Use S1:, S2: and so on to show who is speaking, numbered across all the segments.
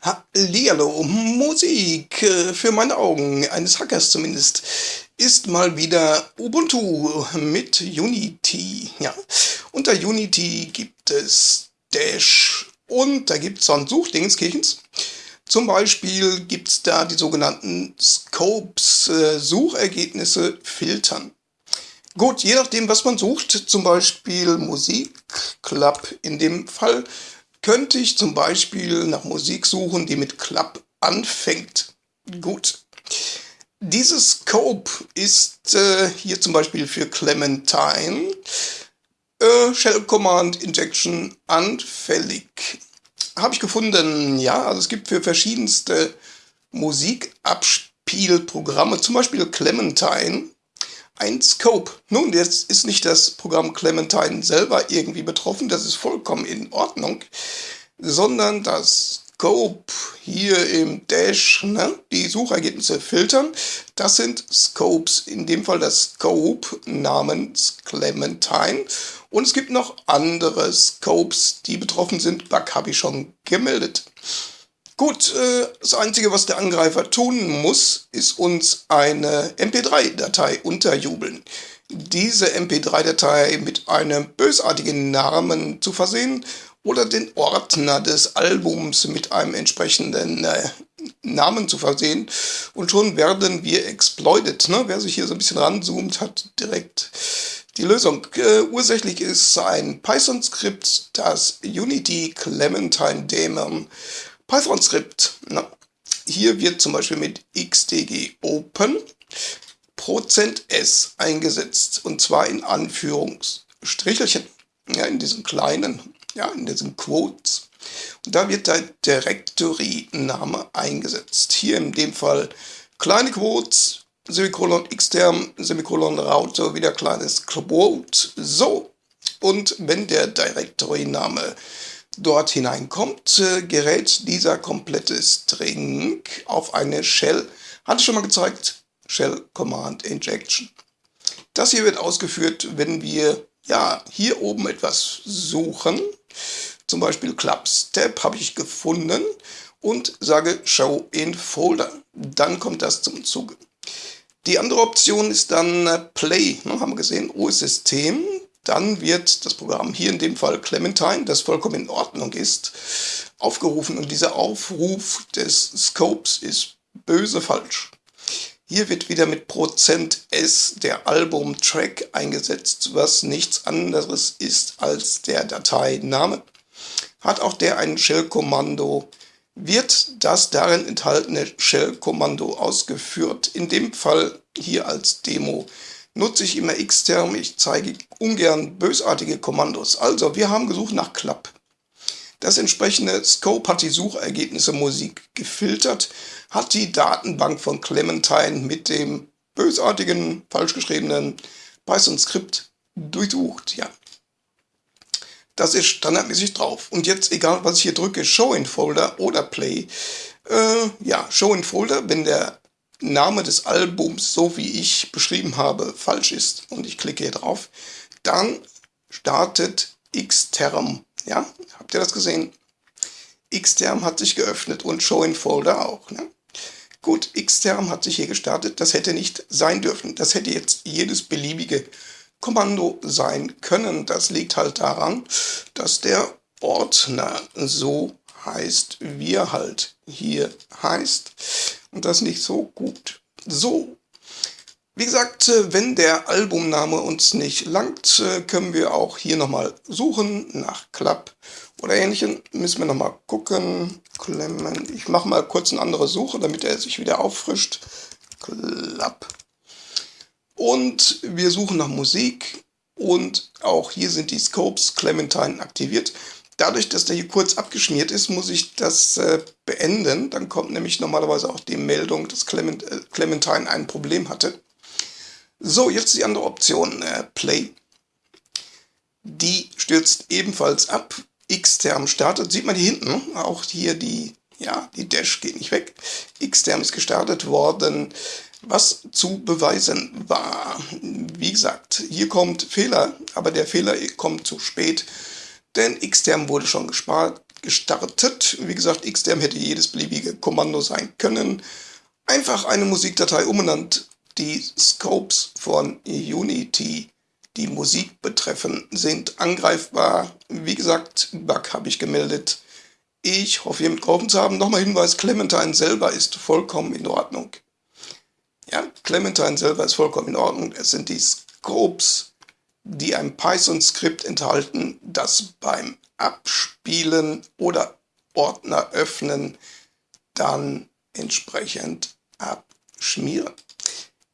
S1: Hallihallo, Musik äh, für meine Augen, eines Hackers zumindest, ist mal wieder Ubuntu mit Unity. Ja, unter Unity gibt es Dash und da gibt es dann Suchdingskirchens. Zum Beispiel gibt es da die sogenannten Scopes, äh, Suchergebnisse filtern. Gut, je nachdem, was man sucht, zum Beispiel Musik, Club in dem Fall, könnte ich zum Beispiel nach Musik suchen, die mit Club anfängt. Gut. Dieses Scope ist äh, hier zum Beispiel für Clementine äh, Shell Command Injection anfällig. Habe ich gefunden, ja, also es gibt für verschiedenste Musikabspielprogramme, zum Beispiel Clementine, ein Scope. Nun, jetzt ist nicht das Programm Clementine selber irgendwie betroffen, das ist vollkommen in Ordnung, sondern das Scope hier im Dash, ne, die Suchergebnisse filtern, das sind Scopes, in dem Fall das Scope namens Clementine. Und es gibt noch andere Scopes, die betroffen sind. Bug habe ich schon gemeldet. Gut, äh, das Einzige, was der Angreifer tun muss, ist uns eine MP3-Datei unterjubeln. Diese MP3-Datei mit einem bösartigen Namen zu versehen oder den Ordner des Albums mit einem entsprechenden äh, Namen zu versehen und schon werden wir exploited. Ne? Wer sich hier so ein bisschen ranzoomt, hat direkt die Lösung. Äh, ursächlich ist ein Python-Skript, das Unity Clementine Daemon Python-Skript. Hier wird zum Beispiel mit xdg open %s eingesetzt und zwar in Anführungsstrichelchen, ja, in diesen kleinen, ja, in diesen Quotes. Und da wird der Directory-Name eingesetzt. Hier in dem Fall kleine Quotes, Semikolon xterm, Semikolon Router, wieder kleines Quote. So. Und wenn der Directory-Name dort hineinkommt, äh, gerät dieser komplette String auf eine Shell. Hatte ich schon mal gezeigt, Shell Command Injection. Das hier wird ausgeführt, wenn wir ja hier oben etwas suchen. Zum Beispiel Clubs Tab habe ich gefunden und sage Show in Folder. Dann kommt das zum Zuge. Die andere Option ist dann äh, Play. Ne, haben wir gesehen, OS-System dann wird das Programm, hier in dem Fall Clementine, das vollkommen in Ordnung ist, aufgerufen und dieser Aufruf des Scopes ist böse falsch. Hier wird wieder mit Prozent %s der Album-Track eingesetzt, was nichts anderes ist als der Dateiname. Hat auch der ein Shell-Kommando, wird das darin enthaltene Shell-Kommando ausgeführt, in dem Fall hier als Demo nutze ich immer Xterm. Ich zeige ungern bösartige Kommandos. Also, wir haben gesucht nach Club. Das entsprechende Scope hat die Suchergebnisse Musik gefiltert, hat die Datenbank von Clementine mit dem bösartigen, falsch geschriebenen Python-Skript durchsucht. Ja. Das ist standardmäßig drauf. Und jetzt, egal was ich hier drücke, Show in Folder oder Play, äh, ja, Show in Folder, wenn der Name des Albums, so wie ich beschrieben habe, falsch ist und ich klicke hier drauf, dann startet Xterm. Ja, habt ihr das gesehen? Xterm hat sich geöffnet und Show in Folder auch. Ne? Gut, Xterm hat sich hier gestartet. Das hätte nicht sein dürfen. Das hätte jetzt jedes beliebige Kommando sein können. Das liegt halt daran, dass der Ordner so heißt, wie er halt hier heißt. Und das nicht so gut. So. Wie gesagt, äh, wenn der Albumname uns nicht langt, äh, können wir auch hier nochmal suchen nach Club oder ähnlichem. Müssen wir nochmal gucken. Clement. Ich mache mal kurz eine andere Suche, damit er sich wieder auffrischt. Club. Und wir suchen nach Musik. Und auch hier sind die Scopes Clementine aktiviert. Dadurch, dass der hier kurz abgeschmiert ist, muss ich das äh, beenden. Dann kommt nämlich normalerweise auch die Meldung, dass Clement, äh, Clementine ein Problem hatte. So, jetzt die andere Option, äh, Play. Die stürzt ebenfalls ab. Xterm startet. Sieht man hier hinten, auch hier die, ja, die Dash geht nicht weg. Xterm ist gestartet worden. Was zu beweisen war, wie gesagt, hier kommt Fehler, aber der Fehler kommt zu spät denn Xterm wurde schon gestartet. Wie gesagt, XDM hätte jedes beliebige Kommando sein können. Einfach eine Musikdatei umbenannt. Die Scopes von Unity, die Musik betreffen, sind angreifbar. Wie gesagt, Bug habe ich gemeldet. Ich hoffe, hiermit geholfen zu haben. Nochmal Hinweis, Clementine selber ist vollkommen in Ordnung. Ja, Clementine selber ist vollkommen in Ordnung. Es sind die Scopes, die ein Python-Skript enthalten, das beim Abspielen oder Ordner öffnen dann entsprechend abschmieren.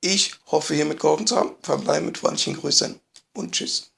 S1: Ich hoffe, hiermit geholfen zu haben. Verbleibe mit freundlichen Grüßen und Tschüss.